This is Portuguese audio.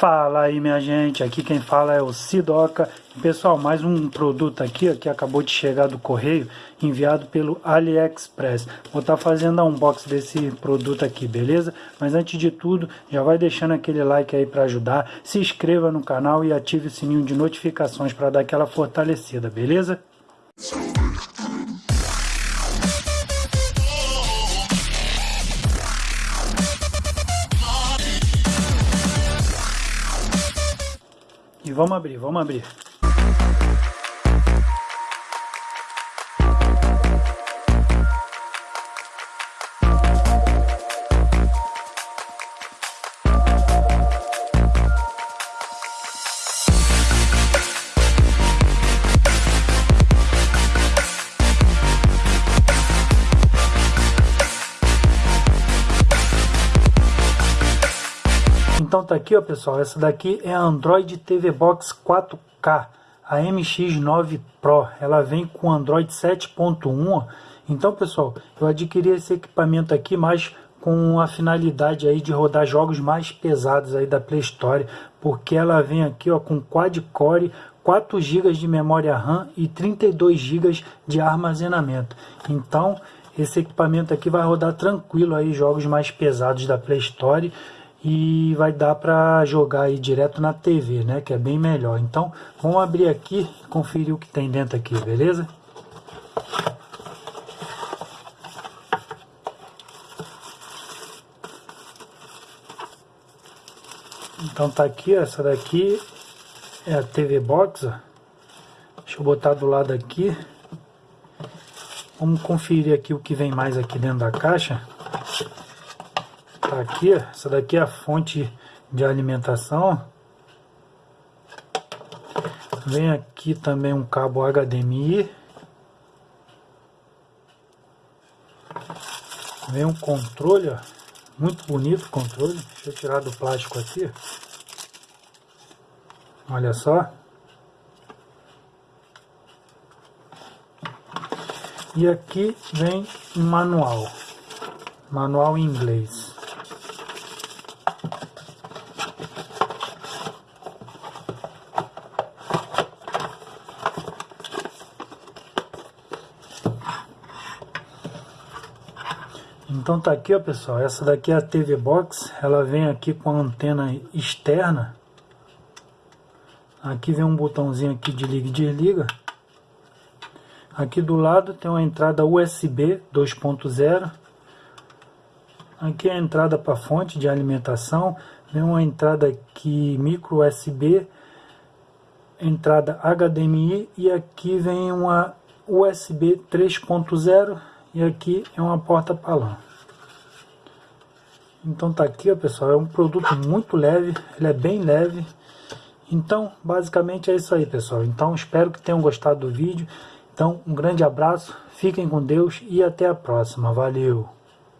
Fala aí minha gente, aqui quem fala é o Sidoca. Pessoal, mais um produto aqui ó, que acabou de chegar do correio, enviado pelo AliExpress. Vou estar tá fazendo a unboxing desse produto aqui, beleza? Mas antes de tudo, já vai deixando aquele like aí para ajudar, se inscreva no canal e ative o sininho de notificações para dar aquela fortalecida, beleza? E vamos abrir, vamos abrir. Então tá aqui, ó, pessoal, essa daqui é a Android TV Box 4K, a MX9 Pro. Ela vem com Android 7.1. Então, pessoal, eu adquiri esse equipamento aqui mais com a finalidade aí de rodar jogos mais pesados aí da Play Store, porque ela vem aqui, ó, com quad-core, 4 GB de memória RAM e 32 GB de armazenamento. Então, esse equipamento aqui vai rodar tranquilo aí jogos mais pesados da Play Store e vai dar para jogar aí direto na TV, né, que é bem melhor. Então, vamos abrir aqui conferir o que tem dentro aqui, beleza? Então tá aqui, essa daqui é a TV Box, ó. deixa eu botar do lado aqui. Vamos conferir aqui o que vem mais aqui dentro da caixa. Tá aqui, essa daqui é a fonte de alimentação. Vem aqui também um cabo HDMI. Vem um controle, ó. Muito bonito o controle. Deixa eu tirar do plástico aqui. Olha só. E aqui vem um manual. Manual em inglês. Então tá aqui, ó, pessoal. Essa daqui é a TV Box. Ela vem aqui com a antena externa. Aqui vem um botãozinho aqui de liga e desliga. Aqui do lado tem uma entrada USB 2.0. Aqui é a entrada para fonte de alimentação. Vem uma entrada aqui micro USB. Entrada HDMI. E aqui vem uma USB 3.0 e aqui é uma porta-palão. Então tá aqui, ó, pessoal, é um produto muito leve, ele é bem leve. Então, basicamente é isso aí, pessoal. Então, espero que tenham gostado do vídeo. Então, um grande abraço, fiquem com Deus e até a próxima. Valeu!